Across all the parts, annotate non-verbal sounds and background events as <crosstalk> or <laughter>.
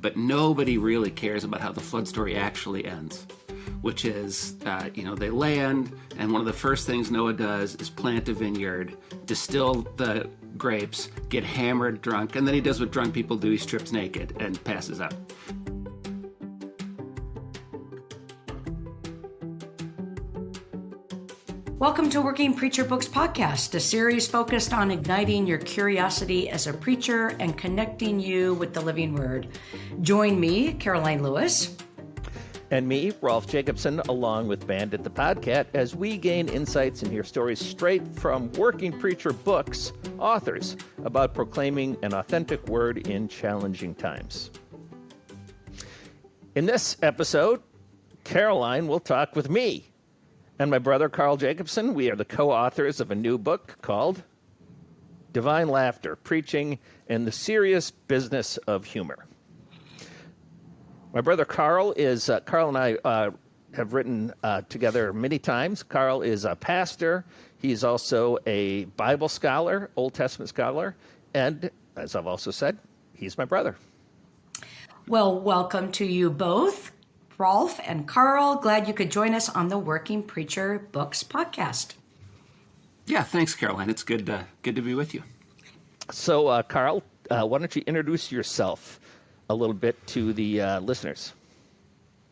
But nobody really cares about how the flood story actually ends, which is, uh, you know, they land, and one of the first things Noah does is plant a vineyard, distill the grapes, get hammered drunk, and then he does what drunk people do he strips naked and passes out. Welcome to Working Preacher Books Podcast, a series focused on igniting your curiosity as a preacher and connecting you with the living word. Join me, Caroline Lewis. And me, Rolf Jacobson, along with Bandit the Podcat, as we gain insights and hear stories straight from Working Preacher Books authors about proclaiming an authentic word in challenging times. In this episode, Caroline will talk with me and my brother Carl Jacobson. We are the co authors of a new book called Divine Laughter Preaching in the Serious Business of Humor. My brother Carl is, uh, Carl and I uh, have written uh, together many times. Carl is a pastor, he's also a Bible scholar, Old Testament scholar, and as I've also said, he's my brother. Well, welcome to you both. Rolf and Carl. Glad you could join us on the Working Preacher Books podcast. Yeah, thanks, Caroline. It's good, uh, good to be with you. So, uh, Carl, uh, why don't you introduce yourself a little bit to the uh, listeners?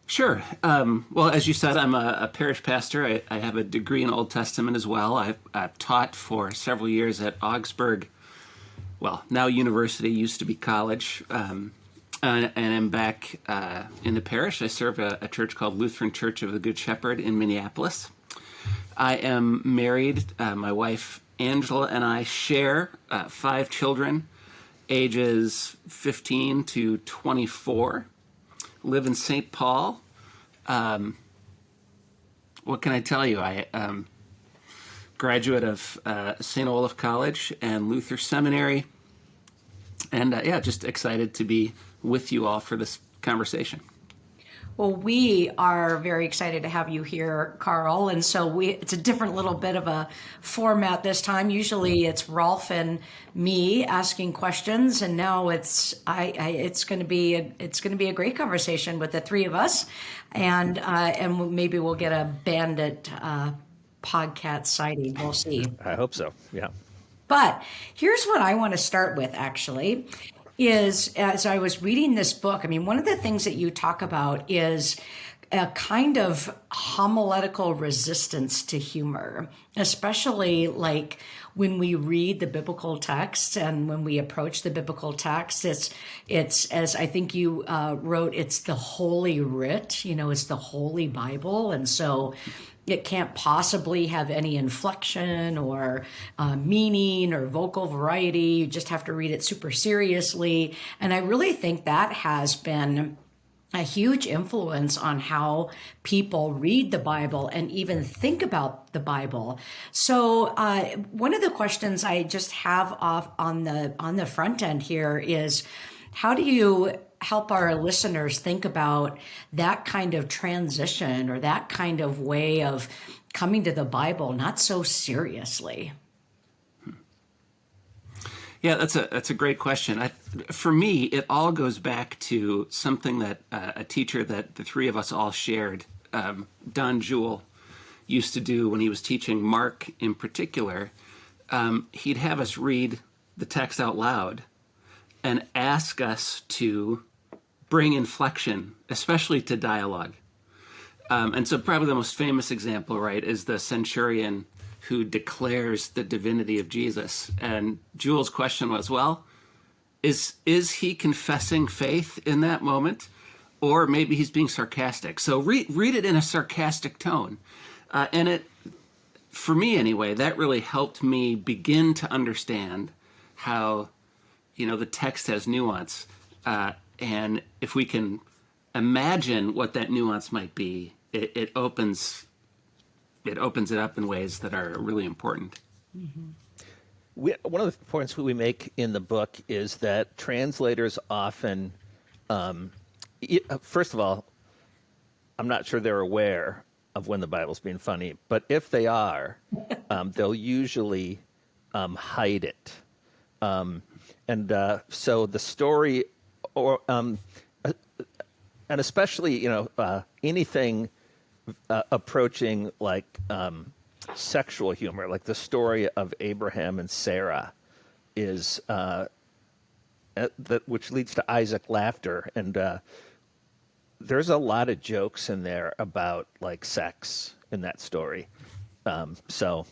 Sure. Um, well, as you said, I'm a, a parish pastor. I, I, have a degree in Old Testament as well. I've, I've, taught for several years at Augsburg, well, now university, used to be college. Um, uh, and I'm back uh, in the parish. I serve a, a, church called Lutheran Church of the Good Shepherd in Minneapolis. I am married. Uh, my wife Angela and I share uh, five children, ages 15 to 24. Live in St. Paul. Um, what can I tell you? I um, graduate of uh, St. Olaf College and Luther Seminary. And uh, yeah, just excited to be with you all for this conversation. Well, we are very excited to have you here, Carl. And so we it's a different little bit of a format this time. Usually it's Rolf and me asking questions, and now it's I, I it's going to be a, it's going to be a great conversation with the three of us, and uh, and maybe we'll get a bandit uh, podcast sighting. We'll see. I hope so. Yeah. But here's what I want to start with actually is as I was reading this book, I mean, one of the things that you talk about is a kind of homiletical resistance to humor, especially like when we read the biblical text and when we approach the biblical text. It's it's as I think you uh, wrote, it's the holy writ. You know, it's the holy Bible, and so it can't possibly have any inflection or uh, meaning or vocal variety. You just have to read it super seriously. And I really think that has been a huge influence on how people read the Bible and even think about the Bible. So, uh, one of the questions I just have off on the on the front end here is, how do you help our listeners think about that kind of transition or that kind of way of coming to the Bible not so seriously? Yeah, that's a that's a great question. I, for me, it all goes back to something that uh, a teacher that the three of us all shared, um, Don Juel, used to do when he was teaching Mark in particular. Um, he'd have us read the text out loud and ask us to bring inflection, especially to dialogue. Um, and so, probably the most famous example, right, is the centurion who declares the divinity of Jesus. And Juel's question was, well, is is he confessing faith in that moment, or maybe he's being sarcastic? So read read it in a sarcastic tone, uh, and it, for me anyway, that really helped me begin to understand how, you know, the text has nuance. Uh, and if we can imagine what that nuance might be, it, it opens it opens it up in ways that are really important. Mm-hmm. We, one of the points we make in the book is that translators often, um, first of all, I'm not sure they're aware of when the Bible's being funny, but if they are, <laughs> um, they'll usually um, hide it. Um, and uh, so the story or um, and especially you know uh, anything uh, approaching like um, sexual humor, like the story of Abraham and Sarah, is uh, that which leads to Isaac laughter, and uh, there's a lot of jokes in there about like sex in that story. Um, so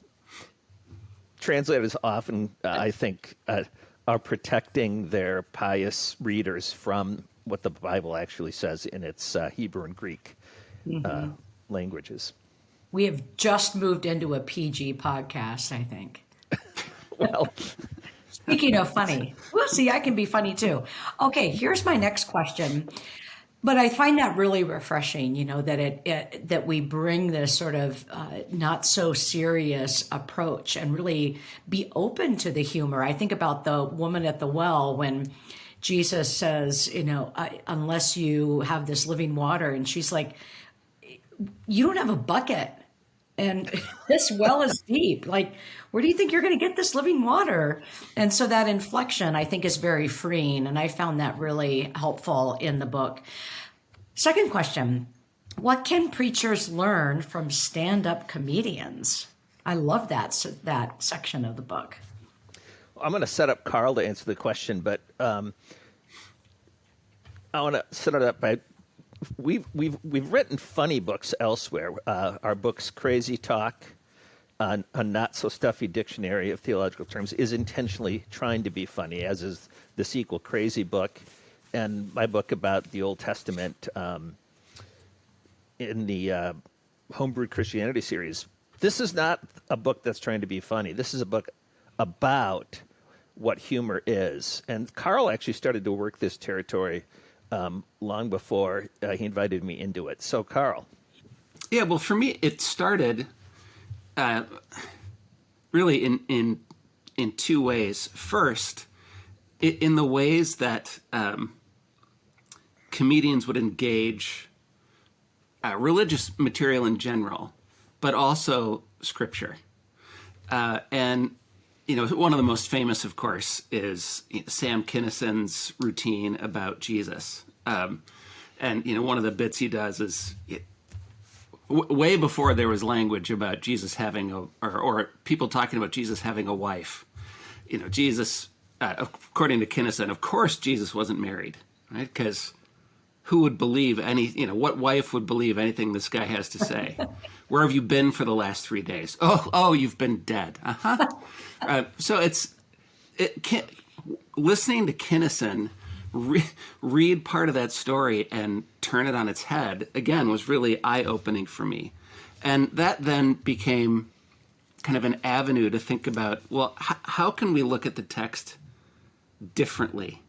translators often, uh, I think, uh, are protecting their pious readers from what the Bible actually says in its uh, Hebrew and Greek mm-hmm. languages. We have just moved into a PG podcast, I think. <laughs> well, speaking of funny, well, see, I can be funny too. Okay, here's my next question. But I find that really refreshing, you know, that it, it that we bring this sort of uh, not so serious approach and really be open to the humor. I think about the woman at the well when Jesus says, you know, unless you have this living water, and she's like, you don't have a bucket and this well is deep. Like where do you think you're going to get this living water? And so that inflection i think is very freeing and i found that really helpful in the book. Second question what can preachers learn from stand-up comedians? I love that that section of the book. I'm going to set up carl to answer the question but um, i want to set it up by we've we've we've written funny books elsewhere. Uh, our books, Crazy Talk, uh, a not so stuffy dictionary of theological terms, is intentionally trying to be funny, as is the sequel, Crazy Book, and my book about the Old Testament um, in the uh, Homebrewed Christianity series. This is not a book that's trying to be funny. This is a book about what humor is. And Carl actually started to work this territory um, long before uh, he invited me into it. So, Carl. Yeah, well, for me, it started uh, really in in in two ways. First, in the ways that um, comedians would engage uh, religious material in general, but also scripture. Uh, and you know, one of the most famous, of course, is Sam Kinison's routine about Jesus. Um, and, you know, one of the bits he does is it, w- way before there was language about Jesus having a, or, or, people talking about Jesus having a wife. You know, Jesus, uh, according to Kinison, of course Jesus wasn't married, right? Because who would believe any, you know, what wife would believe anything this guy has to say? <laughs> Where have you been for the last three days? Oh, oh, you've been dead. Uh-huh. Uh, so it's it can, listening to Kinison re- read part of that story and turn it on its head again was really eye opening for me, and that then became kind of an avenue to think about. Well, how can we look at the text differently?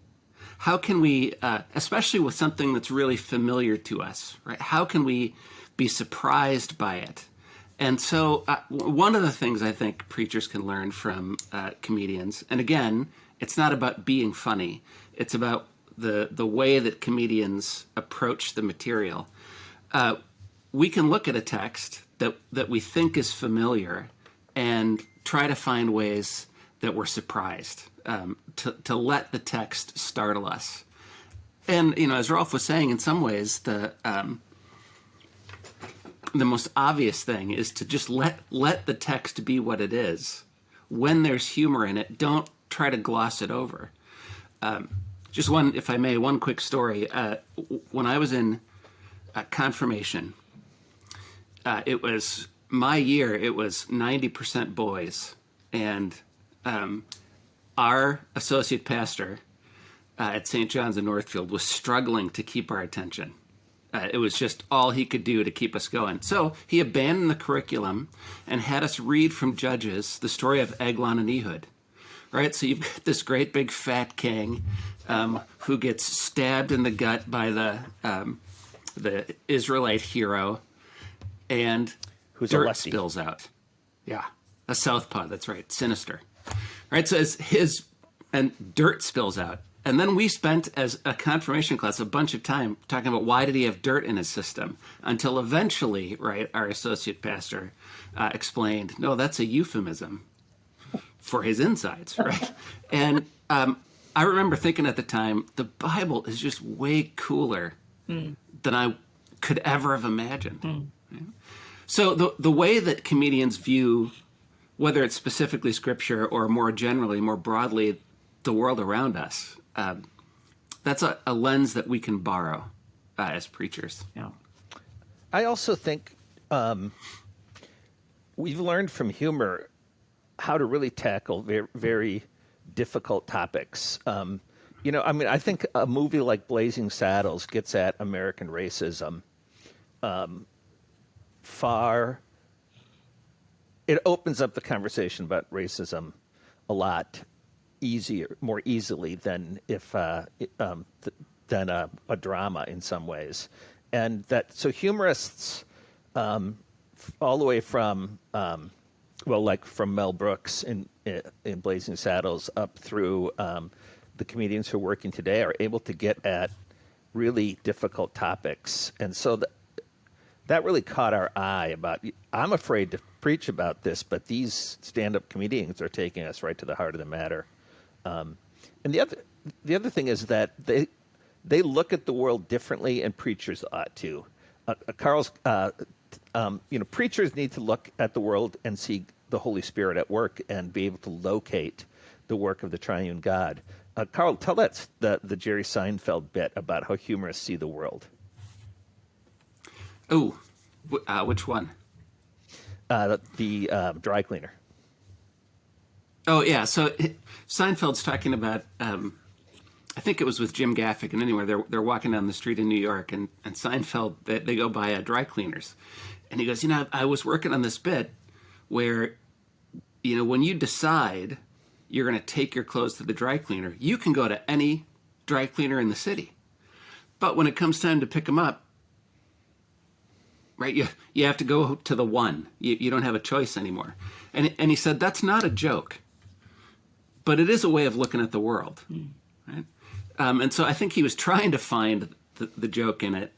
How can we, uh, especially with something that's really familiar to us, right? How can we be surprised by it. And so, uh, one of the things I think preachers can learn from uh, comedians, and again, it's not about being funny, it's about the, the way that comedians approach the material. Uh, we can look at a text that, that we think is familiar and try to find ways that we're surprised, um, to, to let the text startle us. And, you know, as Rolf was saying, in some ways, the, um, the most obvious thing is to just let let the text be what it is. When there's humor in it, don't try to gloss it over. Um, just one, if I may, one quick story. Uh, when I was in uh, confirmation, uh, it was my year. It was ninety percent boys, and um, our associate pastor uh, at St. John's in Northfield was struggling to keep our attention uh, it was just all he could do to keep us going. So he abandoned the curriculum and had us read from Judges the story of Eglon and Ehud. Right? So you've got this great big fat king um, who gets stabbed in the gut by the um, the Israelite hero, and Who's dirt spills out. Yeah, a southpaw. That's right, sinister. Right. So his and dirt spills out, and then we spent, as a confirmation class, a bunch of time talking about why did he have dirt in his system, until eventually, right, our associate pastor uh, explained, no, that's a euphemism for his insides, <laughs> right? and um, I remember thinking at the time, the Bible is just way cooler mm. than I could ever have imagined. Yeah. So the the way that comedians view whether it's specifically scripture or more generally, more broadly, the world around us, um, that's a, a, lens that we can borrow uh, as preachers. Yeah. I also think um, we've learned from humor how to really tackle very, very difficult topics. Um, you know, I mean, I think a movie like Blazing Saddles gets at American racism um, far. It opens up the conversation about racism a lot easier, more easily than if uh, um, th- than a, a, drama in some ways, and that so humorists um, all the way from um, well, like from Mel Brooks in in Blazing Saddles up through um, the comedians who are working today are able to get at really difficult topics, and so that that really caught our eye. About I'm afraid to preach about this, but these stand-up comedians are taking us right to the heart of the matter. Um, and the other the other thing is that they they look at the world differently, and preachers ought to. Uh, uh Carl's uh, um, you know, preachers need to look at the world and see the Holy Spirit at work and be able to locate the work of the triune God. Uh, Carl, tell us the, the Jerry Seinfeld bit about how humorists see the world. Oh, uh, which one? Uh, the uh, dry cleaner. Oh yeah, so Seinfeld's talking about. Um, I think it was with Jim Gaffigan. Anyway, they're they're walking down the street in New York, and and Seinfeld they, they go by a dry cleaners, and he goes, you know, I was working on this bit where, you know, when you decide you're going to take your clothes to the dry cleaner, you can go to any dry cleaner in the city. But when it comes time to pick them up, right, you, you have to go to the one. You, you don't have a choice anymore. And, and he said, that's not a joke, but it is a way of looking at the world. Mm. Right? Um, and so I think he was trying to find the, the joke in it.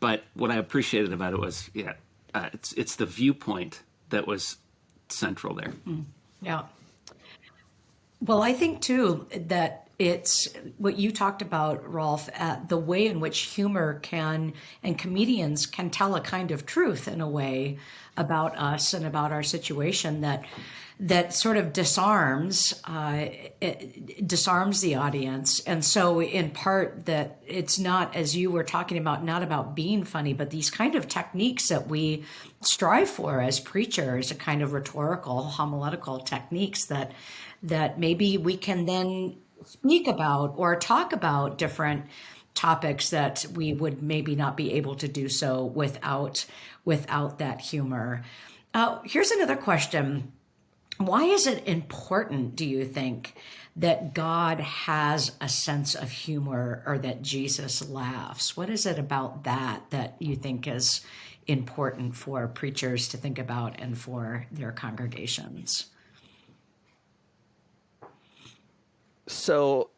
But what I appreciated about it was, yeah, uh, it's it's the viewpoint that was central there. Mm, yeah. Well, I think too that it's what you talked about, Rolf, uh, the way in which humor can and comedians can tell a kind of truth in a way about us and about our situation that that sort of disarms uh, disarms the audience. And so in part that it's not as you were talking about not about being funny but these kind of techniques that we strive for as preachers a kind of rhetorical homiletical techniques that that maybe we can then speak about or talk about different topics that we would maybe not be able to do so without without that humor uh, here's another question why is it important, do you think, that God has a sense of humor or that Jesus laughs? What is it about that that you think is important for preachers to think about and for their congregations? So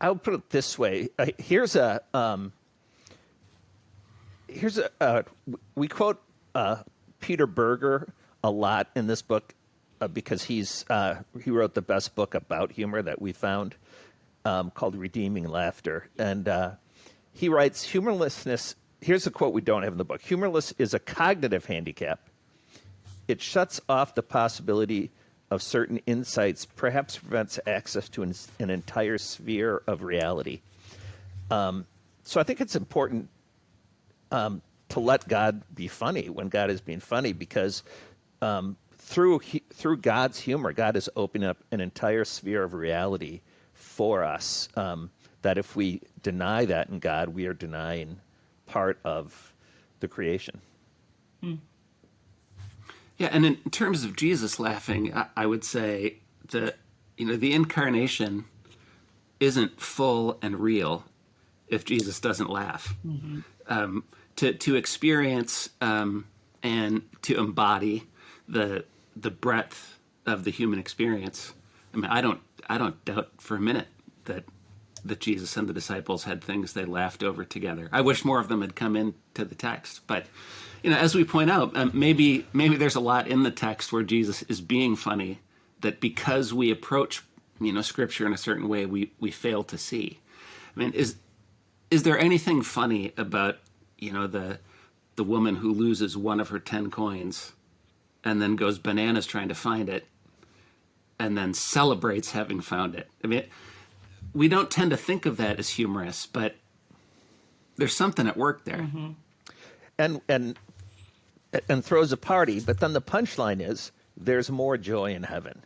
I'll put it this way. Uh, here's a um, here's a uh, we quote uh, Peter Berger a lot in this book uh, because he's uh, he wrote the best book about humor that we found um, called Redeeming Laughter, and uh, he writes humorlessness. Here's a quote we don't have in the book: "Humorless is a cognitive handicap. It shuts off the possibility." Of certain insights, perhaps prevents access to an, an entire sphere of reality. Um, so I think it's important um, to let God be funny when God is being funny because um, through through God's humor, God is opening up an entire sphere of reality for us. Um, that if we deny that in God, we are denying part of the creation. Hmm. Yeah, and in terms of Jesus laughing, I, I would say that you know the incarnation isn't full and real if Jesus doesn't laugh. Mm-hmm. Um, to to experience um, and to embody the the breadth of the human experience. I mean, I don't I don't doubt for a minute that that Jesus and the disciples had things they laughed over together. I wish more of them had come into the text, but you know, as we point out, um, maybe maybe there's a lot in the text where Jesus is being funny that because we approach you know scripture in a certain way, we we fail to see. I mean, is is there anything funny about you know the the woman who loses one of her ten coins, and then goes bananas trying to find it, and then celebrates having found it. I mean, we don't tend to think of that as humorous, but there's something at work there. and and and throws a party. But then the punchline is there's more joy in heaven,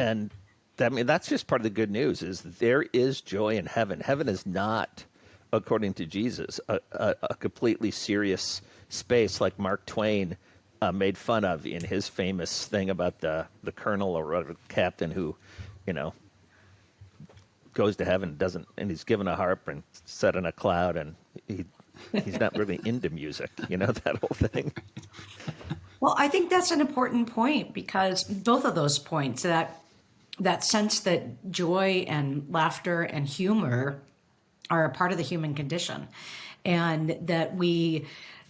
and that, I mean that's just part of the good news is there is joy in heaven. Heaven is not, according to Jesus, a, a, a completely serious space like Mark Twain uh, made fun of in his famous thing about the the colonel or whatever, captain who, you know, goes to heaven doesn't and he's given a harp and set in a cloud and he he's not really into music you know <laughs> that whole thing. Well, I think that's an important point because both of those points that that sense that joy and laughter and humor are a part of the human condition and that we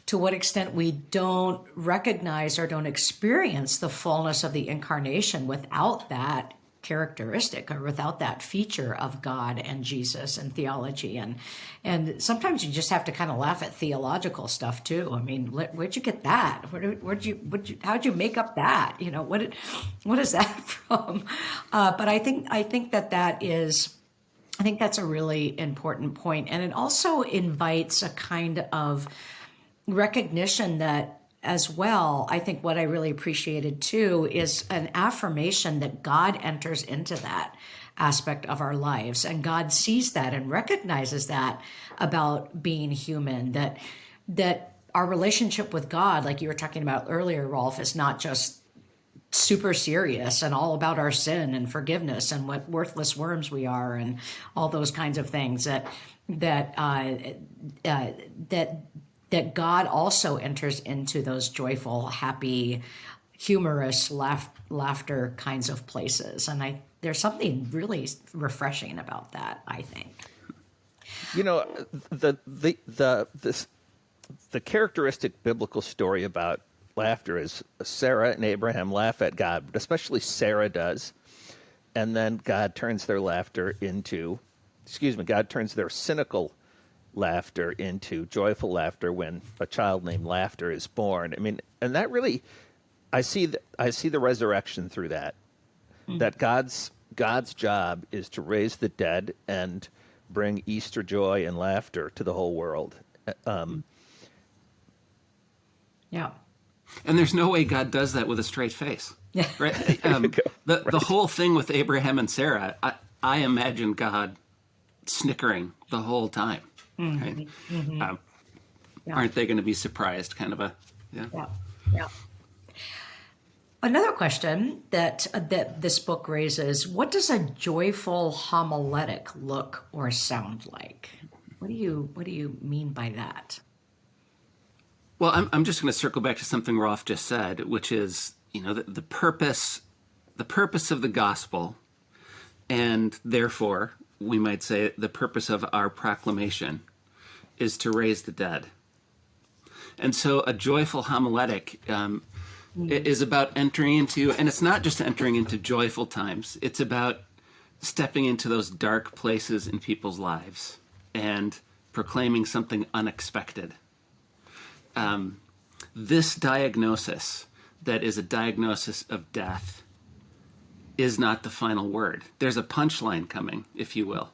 to what extent we don't recognize or don't experience the fullness of the incarnation without that characteristic or without that feature of God and Jesus and theology and and sometimes you just have to kind of laugh at theological stuff too. I mean, where- where'd you get that? Where, where'd you, where'd you how'd you make up that? You know, what what is that <laughs> from? Uh, but I think I think that that is. I think that's a really important point, and it also invites a kind of recognition that as well i think what i really appreciated too is an affirmation that god enters into that aspect of our lives. And god sees that and recognizes that about being human that that our relationship with god like you were talking about earlier rolf is not just super serious and all about our sin and forgiveness and what worthless worms we are and all those kinds of things that that uh, uh, that that God also enters into those joyful, happy, humorous, laugh, laughter kinds of places, and I there's something really refreshing about that. I think. you know the the the this the characteristic biblical story about laughter is sarah and abraham laugh at god but especially sarah does and then god turns their laughter into excuse me god turns their cynical laughter into joyful laughter when a child named laughter is born i mean and that really i see the, i see the resurrection through that that god's god's job is to raise the dead and bring easter joy and laughter to the whole world um, Yeah. And there's no way God does that with a straight face. Yeah. Right? <laughs> Um, the, the whole thing with Abraham and Sarah, I, I imagine God snickering the whole time. Mm-hmm. Right? Mm-hmm. Um, Aren't they going to be surprised? Kind of a, yeah. Yeah. Yeah. Another question that uh, that this book raises: What does a joyful homiletic look or sound like? What do you What do you mean by that? Well, I'm, I'm just going to circle back to something Rolf just said, which is, you know, the, the purpose, the purpose of the gospel, and therefore we might say the purpose of our proclamation is to raise the dead. And so a joyful homiletic um, is about entering into, and it's not just entering into joyful times, it's about stepping into those dark places in people's lives and proclaiming something unexpected this diagnosis that is a diagnosis of death is not the final word. There's a punchline coming, if you will.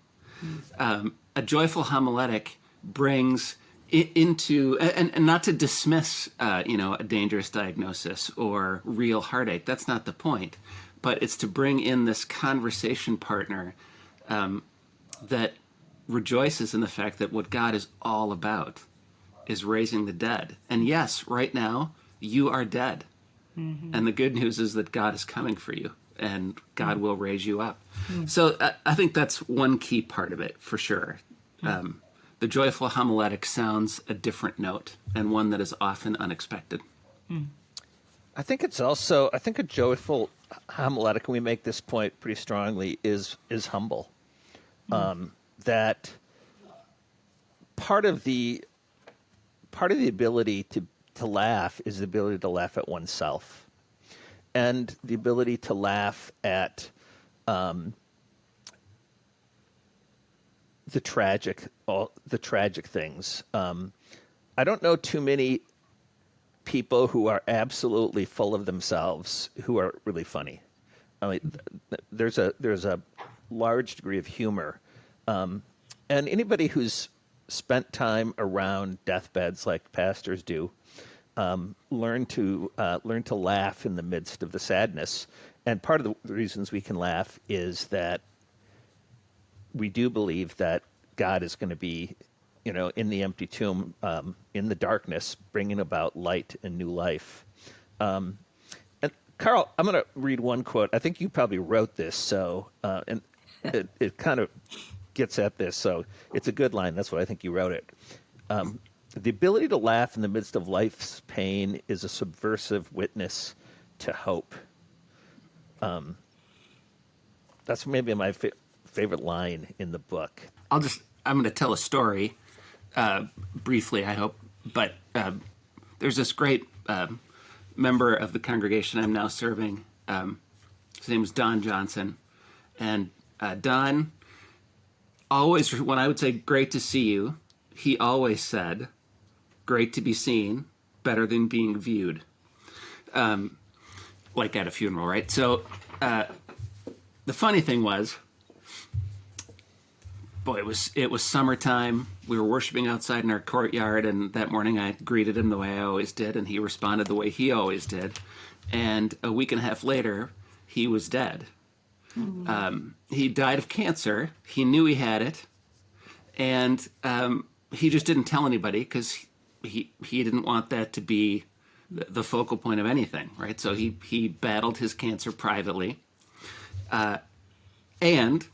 Um, a joyful homiletic brings into, and, and not to dismiss, uh, you know, a dangerous diagnosis or real heartache. That's not the point. But it's to bring in this conversation partner um, that rejoices in the fact that what God is all about is raising the dead. And yes, right now, you are dead. And the good news is that God is coming for you and God mm-hmm. will raise you up. Mm-hmm. So I, I think that's one key part of it for sure. Mm-hmm. Um, the joyful homiletic sounds a different note and one that is often unexpected. Mm. I think it's also I think a joyful homiletic, and we make this point pretty strongly, is is humble. Mm. Um, that part of the part of the ability to to laugh is the ability to laugh at oneself, and the ability to laugh at um, the tragic, all the tragic things. Um, I don't know too many people who are absolutely full of themselves who are really funny. I mean, there's a there's a large degree of humor, um, and anybody who's spent time around deathbeds like pastors do, um, learn to uh, learn to laugh in the midst of the sadness. And part of the reasons we can laugh is that we do believe that God is going to be, you know, in the empty tomb, um, in the darkness, bringing about light and new life. Um, and Carl, I'm going to read one quote. I think you probably wrote this, so uh, and <laughs> it, it kind of gets at this. So it's a good line. That's why I think you wrote it. Um, the ability to laugh in the midst of life's pain is a subversive witness to hope. Um, that's maybe my fa- favorite line in the book. I'll just, I'm going to tell a story uh, briefly, I hope. But uh, there's this great um, member of the congregation I'm now serving. Um, his name is Don Johnson. And uh, Don always, when I would say, great to see you, he always said, great to be seen, better than being viewed. Um, like at a funeral, right? So uh, the funny thing was, boy, it was it was summertime. We were worshiping outside in our courtyard, and that morning I greeted him the way I always did, and he responded the way he always did. And a week and a half later, he was dead. Mm-hmm. Um, he died of cancer. He knew he had it, and um, he just didn't tell anybody because he he didn't want that to be the focal point of anything, right? So he he battled his cancer privately, uh, and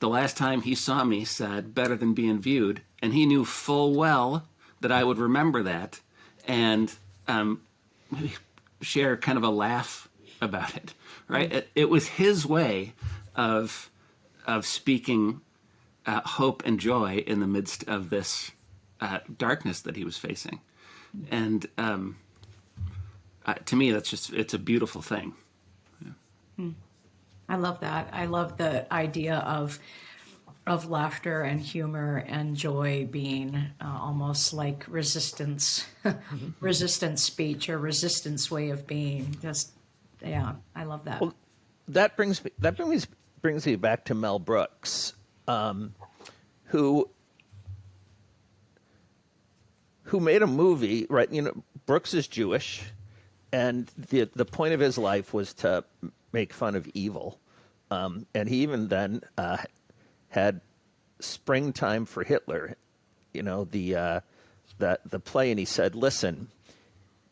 the last time he saw me said better than being viewed, and he knew full well that I would remember that, and um, share kind of a laugh about it, right? It, it was his way of of speaking uh, hope and joy in the midst of this uh, darkness that he was facing, and um, uh, to me, that's just it's a beautiful thing. Yeah. Hmm. I love that. I love the idea of of laughter and humor and joy being uh, almost like resistance, <laughs> resistance speech or resistance way of being. Just yeah, I love that. Well, that brings me that brings brings me back to Mel Brooks, um, who who made a movie. Right, you know, Brooks is Jewish, and the the point of his life was to make fun of evil, um, and he even then uh, had Springtime for Hitler, you know, the, uh, the, the play, and he said, listen,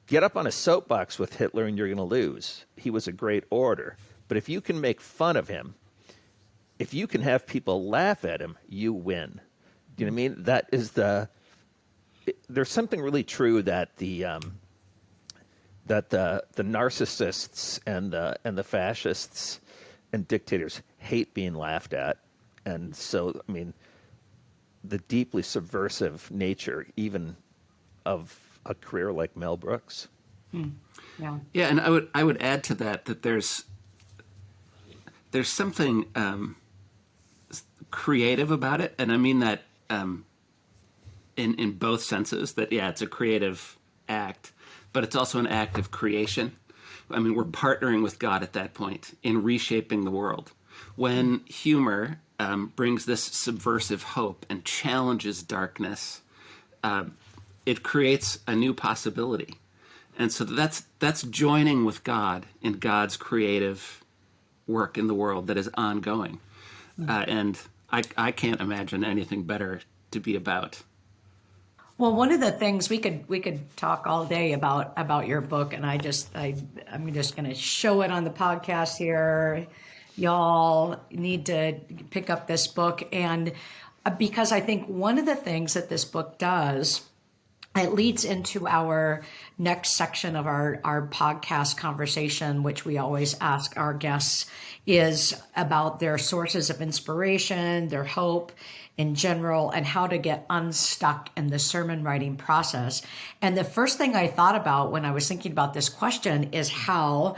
get up on a soapbox with Hitler and you're going to lose. He was a great orator. But if you can make fun of him, if you can have people laugh at him, you win. Do you know what I mean? That is the. It, there's something really true that the um, that the the narcissists and the and the fascists and dictators hate being laughed at, and so I mean, the deeply subversive nature even of a career like Mel Brooks. Hmm. Yeah. Yeah, and I would I would add to that that there's there's something um, creative about it, and I mean that um, in in both senses. That yeah, it's a creative act, but it's also an act of creation. I mean, we're partnering with God at that point in reshaping the world. When humor um, brings this subversive hope and challenges darkness, uh, it creates a new possibility. And so that's that's joining with God in God's creative work in the world that is ongoing. Mm-hmm. Uh, and I, I can't imagine anything better to be about. Well, one of the things we could we could talk all day about about your book, and I just I I'm just going to show it on the podcast here. Y'all need to pick up this book, and uh, because I think one of the things that this book does it leads into our next section of our, our podcast conversation, which we always ask our guests is about their sources of inspiration, their hope in general, and how to get unstuck in the sermon writing process. And the first thing I thought about when I was thinking about this question is how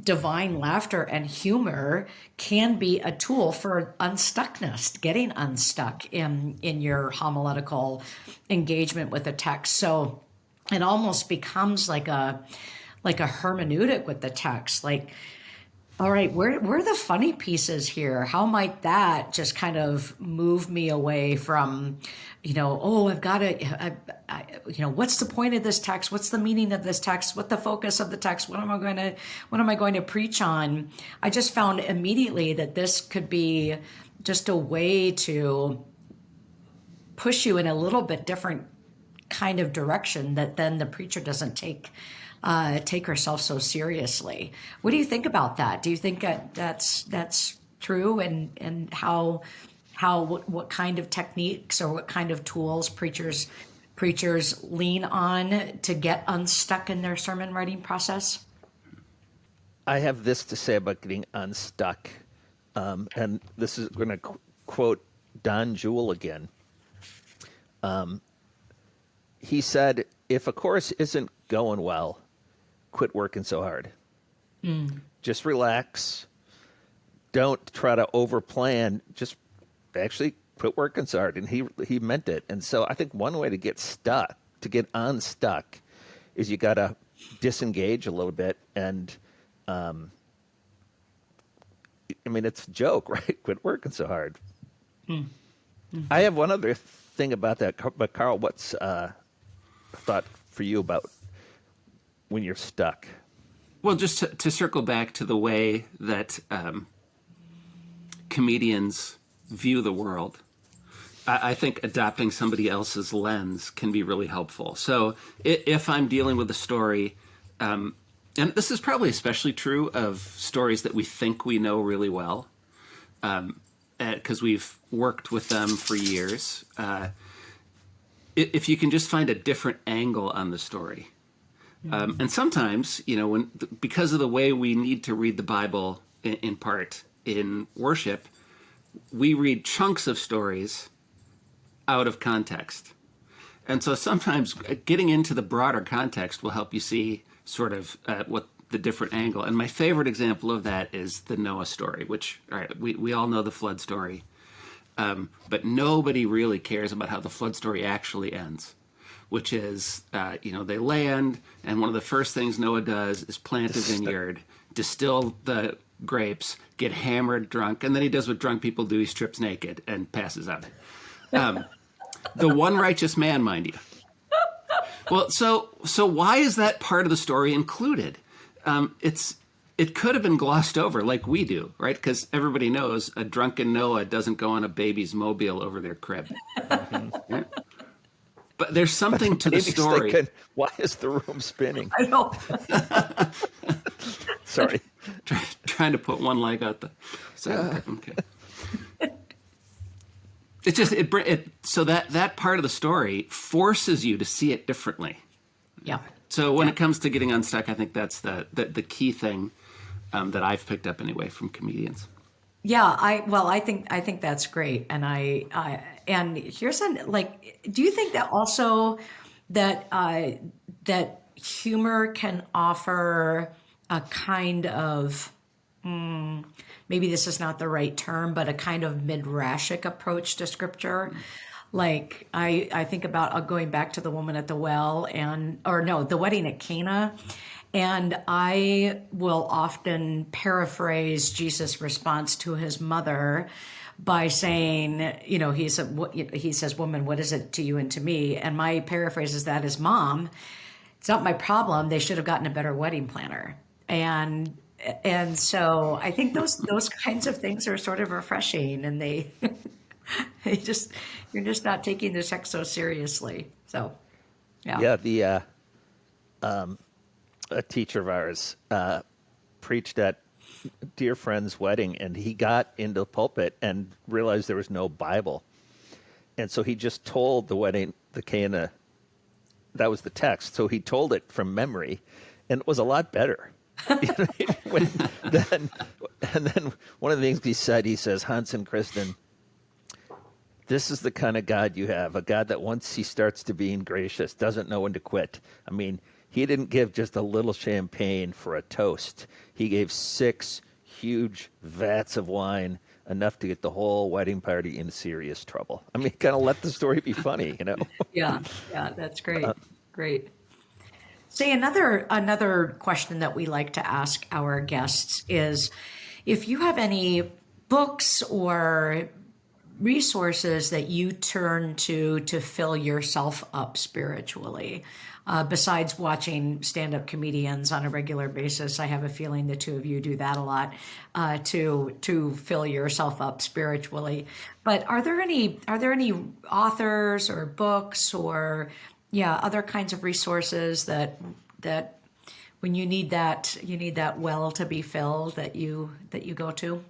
divine laughter and humor can be a tool for unstuckness, getting unstuck in in your homiletical engagement with a text. So it almost becomes like a like a hermeneutic with the text, like all right, where where are the funny pieces here? How might that just kind of move me away from, you know, oh, I've got to, I, I, you know, what's the point of this text? What's the meaning of this text? What the focus of the text? What am I going to, what am I going to preach on? I just found immediately that this could be just a way to push you in a little bit different kind of direction that then the preacher doesn't take uh, take herself so seriously. What do you think about that? Do you think that that's that's true, and and how how what, what kind of techniques or what kind of tools preachers preachers lean on to get unstuck in their sermon writing process? I have this to say about getting unstuck, um, and this is going to qu- quote Don Juel again. Um, he said, "If a course isn't going well, quit working so hard. Mm. Just relax. Don't try to overplan. Just actually quit working so hard. And he he meant it. And so I think one way to get stuck, to get unstuck, is you got to disengage a little bit and. Um, I mean, it's a joke, <laughs> right? Quit working so hard. Mm. Mm-hmm. I have one other thing about that, but Carl, what's uh, thought for you about when you're stuck? Well, just to, to circle back to the way that um, comedians view the world, I, I, think adopting somebody else's lens can be really helpful. So if I'm dealing with a story, um, and this is probably especially true of stories that we think we know really well, because um, we've worked with them for years. Uh, if you can just find a different angle on the story, um, and sometimes, you know, when because of the way we need to read the Bible in, in part in worship, we read chunks of stories out of context. And so sometimes getting into the broader context will help you see sort of uh, what the different angle. And my favorite example of that is the Noah story, which all right, we, we all know the flood story. Um, but nobody really cares about how the flood story actually ends which is, uh, you know, they land, and one of the first things Noah does is plant a vineyard, distill the grapes, get hammered drunk, and then he does what drunk people do: he strips naked and passes out. Um, <laughs> the one righteous man, mind you. Well, so so why is that part of the story included? Um, it's it could have been glossed over like we do, right? Because everybody knows a drunken Noah doesn't go on a baby's mobile over their crib. Mm-hmm. But there's <laughs> something to the story. Thinking, Why is the room spinning? I know. <laughs> Sorry. <laughs> Try, trying to put one leg out the side. Okay. It's just it, it so that that part of the story forces you to see it differently. Yeah. So when yeah. it comes to getting unstuck, I think that's the the, the key thing um, that I've picked up anyway from comedians. Yeah, I well, I think I think that's great, and I, I and here's an like, do you think that also that uh, that humor can offer a kind of mm, maybe this is not the right term, but a kind of midrashic approach to scripture. Like I, I think about uh, going back to the woman at the well and or no, the wedding at Cana and I will often paraphrase Jesus' response to his mother by saying, you know, he said, he says, "Woman, what is it to you and to me?" And my paraphrase is that is, "Mom, it's not my problem. They should have gotten a better wedding planner." And and so I think those those kinds of things are sort of refreshing, and they <laughs> they just you're just not taking the sex so seriously. So, yeah, yeah. The uh, um, a teacher of ours uh, preached at dear friend's wedding, and he got into the pulpit and realized there was no Bible, and so he just told the wedding the Cana. That was the text, so he told it from memory, and it was a lot better. <laughs> when, then, and then one of the things he said, he says, Hans and Kristen, this is the kind of God you have, a God that once he starts to being gracious doesn't know when to quit. I mean, he didn't give just a little champagne for a toast. He gave six huge vats of wine, enough to get the whole wedding party in serious trouble. I mean, kind of let the story be funny, you know? <laughs> Yeah, yeah, that's great. Uh, great. Say another another question that we like to ask our guests is if you have any books or resources that you turn to to fill yourself up spiritually. Uh, besides watching stand-up comedians on a regular basis, I have a feeling the two of you do that a lot uh, to to fill yourself up spiritually. But are there any are there any authors or books or yeah other kinds of resources that that when you need that you need that well to be filled that you that you go to?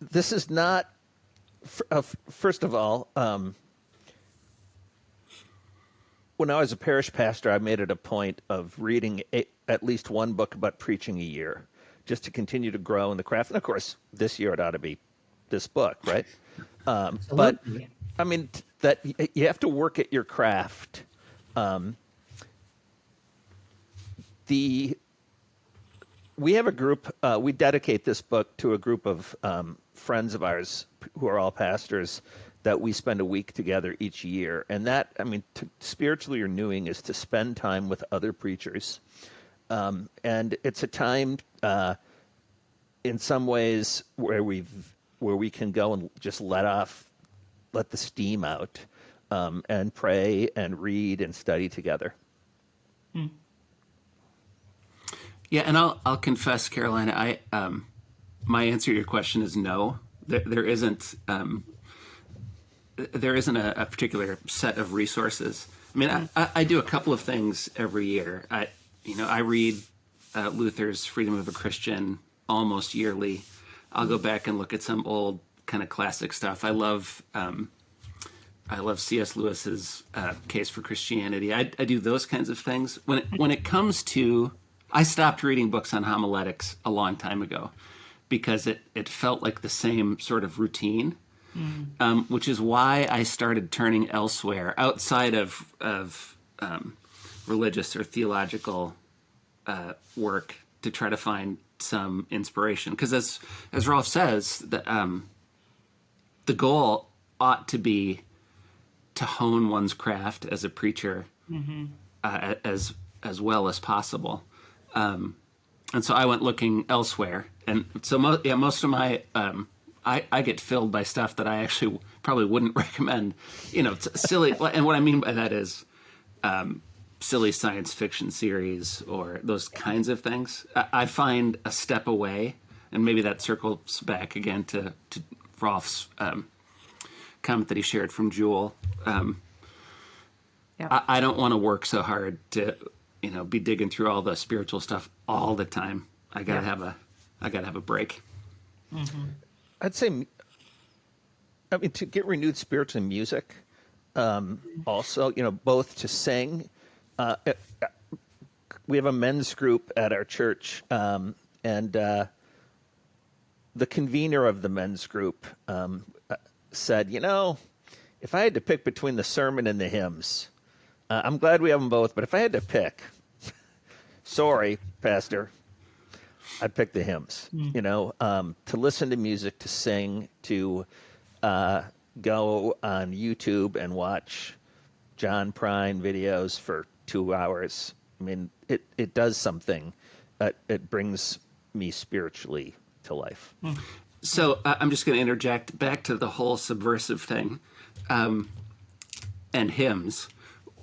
This is not. Uh, first of all, um, when I was a parish pastor, I made it a point of reading a, at least one book about preaching a year, just to continue to grow in the craft. And of course, this year it ought to be this book, right? Um, but I mean that you have to work at your craft. Um, the we have a group. Uh, we dedicate this book to a group of um, friends of ours who are all pastors that we spend a week together each year. And that, I mean, to, spiritually renewing is to spend time with other preachers. Um, and it's a time, uh, in some ways, where we've where we can go and just let off, let the steam out, um, and pray and read and study together. Hmm. Yeah, and I'll I'll confess, Carolina, I um, my answer to your question is no. There, there isn't um, there isn't a, a, particular set of resources. I mean, I, I, do a couple of things every year. I you know I read uh, Luther's Freedom of a Christian almost yearly. I'll go back and look at some old kind of classic stuff. I love um, I love C.S. Lewis's uh, Case for Christianity. I, I do those kinds of things. When it, when it comes to I stopped reading books on homiletics a long time ago because it, it felt like the same sort of routine, mm. um, which is why I started turning elsewhere outside of, of um, religious or theological uh, work to try to find some inspiration. Because as, as Rolf says, the, um, the goal ought to be to hone one's craft as a preacher mm-hmm. uh, as as well as possible. Um, and so I went looking elsewhere and so mo- yeah, most of my um, I, I get filled by stuff that I actually probably wouldn't <laughs> recommend. You know, silly. and what I mean by that is um, silly science fiction series or those kinds of things. I, I, find a step away, and maybe that circles back again to to Rolf's um, comment that he shared from Juel. Um, yep. I, I don't want to work so hard to you know be digging through all the spiritual stuff all the time. I gotta have a I got to have a break. Mm-hmm. I'd say, I mean, to get renewed spirits in music, um, also, you know, both to sing. Uh, uh, we have a men's group at our church, um, and uh, the convener of the men's group um, uh, said, you know, if I had to pick between the sermon and the hymns, uh, I'm glad we have them both, but if I had to pick, sorry, Pastor, I picked the hymns. Mm. You know, um, to listen to music, to sing, to uh, go on YouTube and watch John Prine videos for two hours. I mean, it it does something. Uh, it brings me spiritually to life. Mm. So uh, I'm just going to interject back to the whole subversive thing um, and hymns.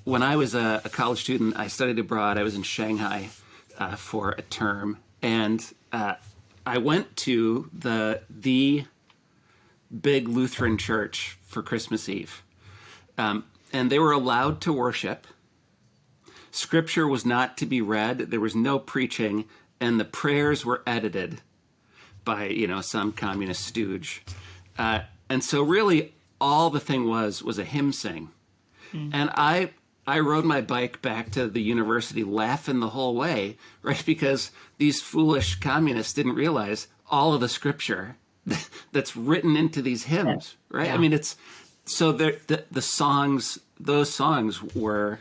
When I was a, a, college student, I studied abroad. I was in Shanghai uh, for a term, and uh, I went to the the big Lutheran church for Christmas Eve, um, and they were allowed to worship. Scripture was not to be read. There was no preaching, and the prayers were edited by you know some communist stooge. Uh, and so, really, all the thing was was a hymn sing, mm. and I I rode my bike back to the university laughing the whole way, right? Because these foolish communists didn't realize all of the scripture <laughs> that's written into these hymns, right? Yeah. I mean, it's so the, the the songs, those songs were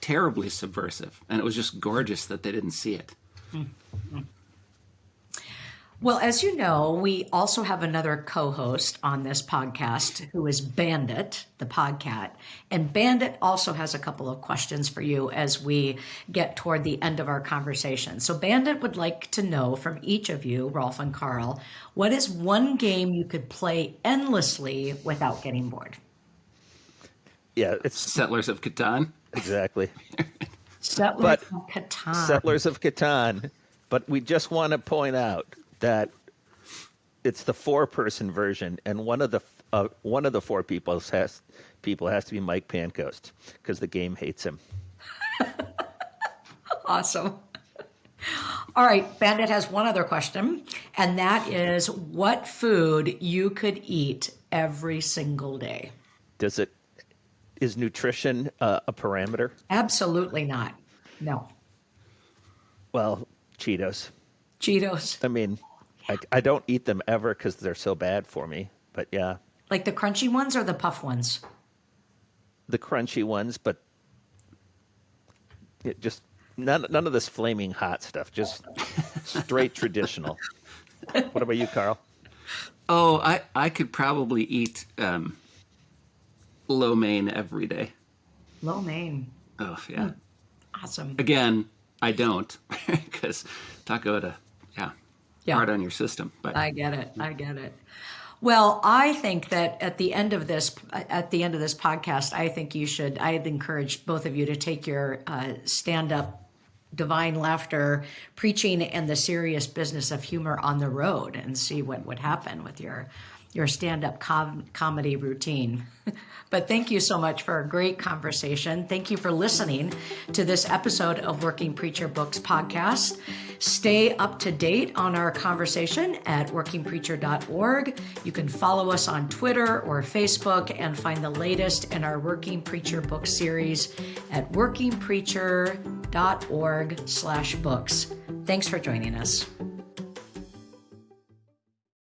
terribly subversive, and it was just gorgeous that they didn't see it. Hmm. Hmm. Well, as you know, we also have another co host on this podcast who is Bandit, the podcat. And Bandit also has a couple of questions for you as we get toward the end of our conversation. So, Bandit would like to know from each of you, Rolf and Carl, what is one game you could play endlessly without getting bored? Yeah, it's Settlers of Catan. exactly. Settlers But- of Catan. Settlers of Catan. But we just want to point out that it's the four-person version, and one of the uh, one of the four people has people has to be Mike Pancoast because the game hates him. <laughs> Awesome. All right, Bandit has one other question, and that is what food you could eat every single day? Does it is nutrition uh, a parameter? Absolutely not. No. Well, Cheetos. Cheetos, I mean, I, I don't eat them ever because they're so bad for me. But yeah, like the crunchy ones or the puff ones? the crunchy ones, but it just none none of this flaming hot stuff. Just straight <laughs> traditional. What about you, Carl? Oh, I I could probably eat um, lo mein every day. Lo mein. Oh yeah. Awesome. Again, I don't <laughs> because taco to yeah, hard on your system. But I get it. I get it. Well, I think that at the end of this, at the end of this podcast, I think you should. I'd encourage both of you to take your uh, stand-up divine laughter preaching and the serious business of humor on the road and see what would happen with your your stand-up com- comedy routine. <laughs> but thank you so much for a great conversation. Thank you for listening to this episode of Working Preacher Books podcast. Stay up to date on our conversation at workingpreacher.org. You can follow us on Twitter or Facebook and find the latest in our Working Preacher book series at workingpreacher.org slash books. Thanks for joining us.